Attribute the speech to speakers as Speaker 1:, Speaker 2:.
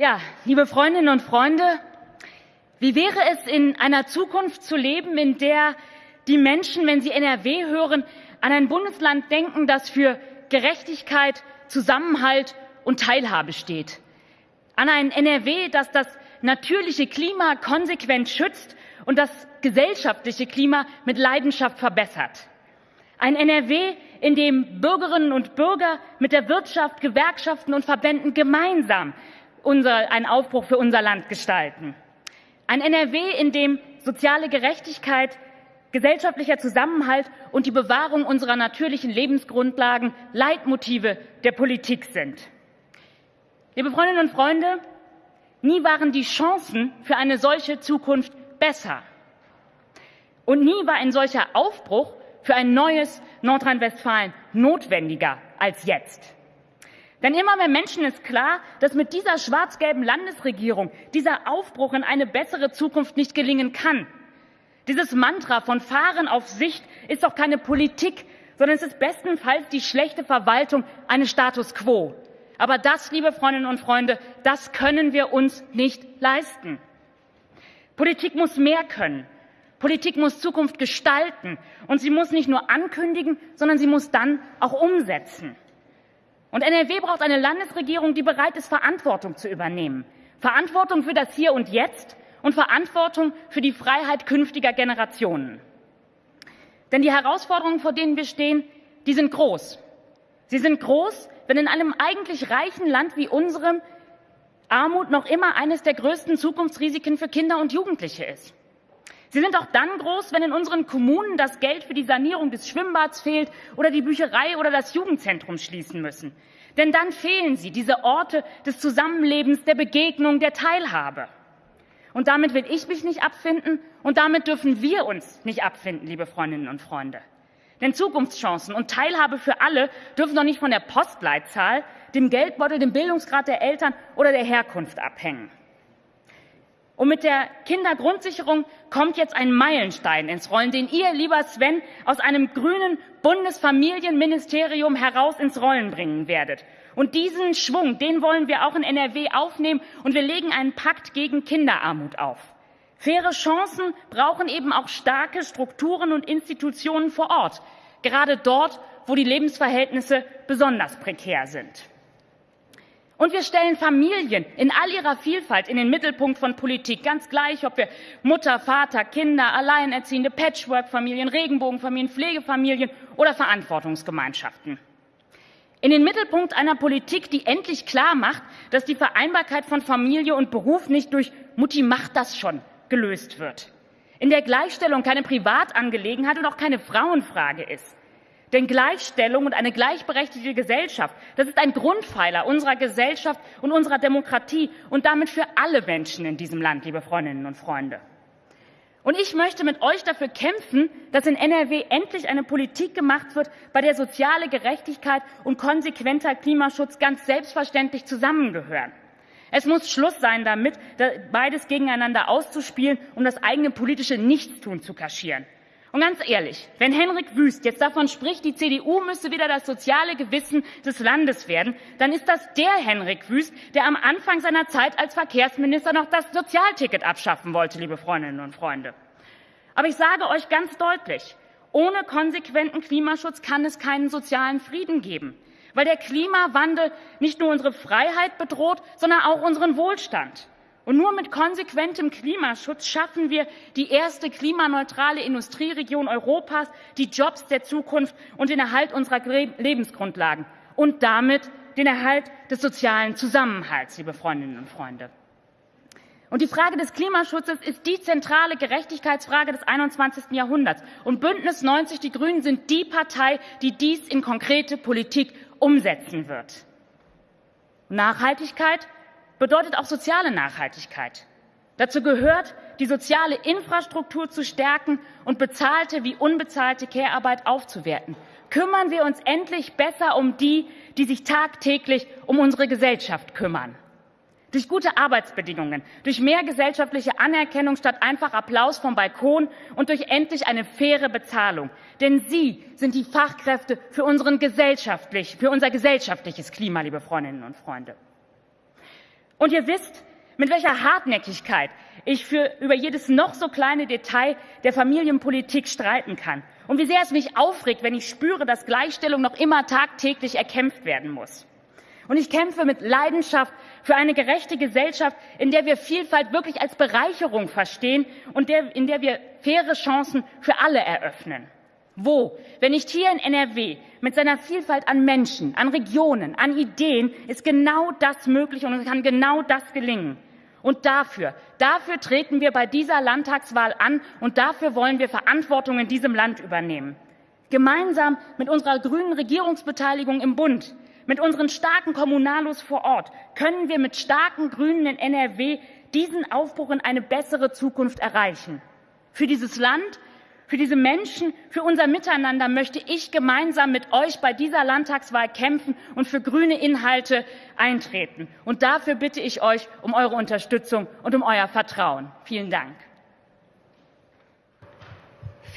Speaker 1: Ja, liebe Freundinnen und Freunde, wie wäre es, in einer Zukunft zu leben, in der die Menschen, wenn sie NRW hören, an ein Bundesland denken, das für Gerechtigkeit, Zusammenhalt und Teilhabe steht? An ein NRW, das das natürliche Klima konsequent schützt und das gesellschaftliche Klima mit Leidenschaft verbessert? Ein NRW, in dem Bürgerinnen und Bürger mit der Wirtschaft, Gewerkschaften und Verbänden gemeinsam unser, einen Aufbruch für unser Land gestalten. Ein NRW, in dem soziale Gerechtigkeit, gesellschaftlicher Zusammenhalt und die Bewahrung unserer natürlichen Lebensgrundlagen Leitmotive der Politik sind. Liebe Freundinnen und Freunde, nie waren die Chancen für eine solche Zukunft besser. Und nie war ein solcher Aufbruch für ein neues Nordrhein-Westfalen notwendiger als jetzt. Denn immer mehr Menschen ist klar, dass mit dieser schwarz-gelben Landesregierung dieser Aufbruch in eine bessere Zukunft nicht gelingen kann. Dieses Mantra von Fahren auf Sicht ist doch keine Politik, sondern es ist bestenfalls die schlechte Verwaltung eines Status quo. Aber das, liebe Freundinnen und Freunde, das können wir uns nicht leisten. Politik muss mehr können. Politik muss Zukunft gestalten und sie muss nicht nur ankündigen, sondern sie muss dann auch umsetzen. Und NRW braucht eine Landesregierung, die bereit ist, Verantwortung zu übernehmen. Verantwortung für das Hier und Jetzt und Verantwortung für die Freiheit künftiger Generationen. Denn die Herausforderungen, vor denen wir stehen, die sind groß. Sie sind groß, wenn in einem eigentlich reichen Land wie unserem Armut noch immer eines der größten Zukunftsrisiken für Kinder und Jugendliche ist. Sie sind auch dann groß, wenn in unseren Kommunen das Geld für die Sanierung des Schwimmbads fehlt oder die Bücherei oder das Jugendzentrum schließen müssen. Denn dann fehlen sie, diese Orte des Zusammenlebens, der Begegnung, der Teilhabe. Und damit will ich mich nicht abfinden und damit dürfen wir uns nicht abfinden, liebe Freundinnen und Freunde. Denn Zukunftschancen und Teilhabe für alle dürfen doch nicht von der Postleitzahl, dem Geldbeutel, dem Bildungsgrad der Eltern oder der Herkunft abhängen. Und mit der Kindergrundsicherung kommt jetzt ein Meilenstein ins Rollen, den ihr, lieber Sven, aus einem grünen Bundesfamilienministerium heraus ins Rollen bringen werdet. Und diesen Schwung, den wollen wir auch in NRW aufnehmen und wir legen einen Pakt gegen Kinderarmut auf. Faire Chancen brauchen eben auch starke Strukturen und Institutionen vor Ort, gerade dort, wo die Lebensverhältnisse besonders prekär sind. Und wir stellen Familien in all ihrer Vielfalt in den Mittelpunkt von Politik, ganz gleich, ob wir Mutter, Vater, Kinder, Alleinerziehende, Patchwork-Familien, Regenbogenfamilien, Pflegefamilien oder Verantwortungsgemeinschaften. In den Mittelpunkt einer Politik, die endlich klar macht, dass die Vereinbarkeit von Familie und Beruf nicht durch Mutti macht das schon gelöst wird. In der Gleichstellung keine Privatangelegenheit und auch keine Frauenfrage ist. Denn Gleichstellung und eine gleichberechtigte Gesellschaft, das ist ein Grundpfeiler unserer Gesellschaft und unserer Demokratie und damit für alle Menschen in diesem Land, liebe Freundinnen und Freunde. Und ich möchte mit euch dafür kämpfen, dass in NRW endlich eine Politik gemacht wird, bei der soziale Gerechtigkeit und konsequenter Klimaschutz ganz selbstverständlich zusammengehören. Es muss Schluss sein damit, beides gegeneinander auszuspielen, um das eigene politische Nichtstun zu kaschieren. Und ganz ehrlich, wenn Henrik Wüst jetzt davon spricht, die CDU müsse wieder das soziale Gewissen des Landes werden, dann ist das der Henrik Wüst, der am Anfang seiner Zeit als Verkehrsminister noch das Sozialticket abschaffen wollte, liebe Freundinnen und Freunde. Aber ich sage euch ganz deutlich, ohne konsequenten Klimaschutz kann es keinen sozialen Frieden geben, weil der Klimawandel nicht nur unsere Freiheit bedroht, sondern auch unseren Wohlstand. Und nur mit konsequentem Klimaschutz schaffen wir die erste klimaneutrale Industrieregion Europas, die Jobs der Zukunft und den Erhalt unserer Lebensgrundlagen und damit den Erhalt des sozialen Zusammenhalts, liebe Freundinnen und Freunde. Und die Frage des Klimaschutzes ist die zentrale Gerechtigkeitsfrage des 21. Jahrhunderts. Und Bündnis 90 Die Grünen sind die Partei, die dies in konkrete Politik umsetzen wird. Nachhaltigkeit bedeutet auch soziale Nachhaltigkeit. Dazu gehört, die soziale Infrastruktur zu stärken und bezahlte wie unbezahlte Care-Arbeit aufzuwerten. Kümmern wir uns endlich besser um die, die sich tagtäglich um unsere Gesellschaft kümmern. Durch gute Arbeitsbedingungen, durch mehr gesellschaftliche Anerkennung statt einfach Applaus vom Balkon und durch endlich eine faire Bezahlung. Denn Sie sind die Fachkräfte für, unseren gesellschaftlich, für unser gesellschaftliches Klima, liebe Freundinnen und Freunde. Und ihr wisst, mit welcher Hartnäckigkeit ich für über jedes noch so kleine Detail der Familienpolitik streiten kann. Und wie sehr es mich aufregt, wenn ich spüre, dass Gleichstellung noch immer tagtäglich erkämpft werden muss. Und ich kämpfe mit Leidenschaft für eine gerechte Gesellschaft, in der wir Vielfalt wirklich als Bereicherung verstehen und der, in der wir faire Chancen für alle eröffnen. Wo, wenn nicht hier in NRW, mit seiner Vielfalt an Menschen, an Regionen, an Ideen, ist genau das möglich und kann genau das gelingen. Und dafür, dafür treten wir bei dieser Landtagswahl an und dafür wollen wir Verantwortung in diesem Land übernehmen. Gemeinsam mit unserer grünen Regierungsbeteiligung im Bund mit unseren starken Kommunalos vor Ort können wir mit starken Grünen in NRW diesen Aufbruch in eine bessere Zukunft erreichen. Für dieses Land, für diese Menschen, für unser Miteinander möchte ich gemeinsam mit euch bei dieser Landtagswahl kämpfen und für grüne Inhalte eintreten. Und dafür bitte ich euch um eure Unterstützung und um euer Vertrauen. Vielen Dank.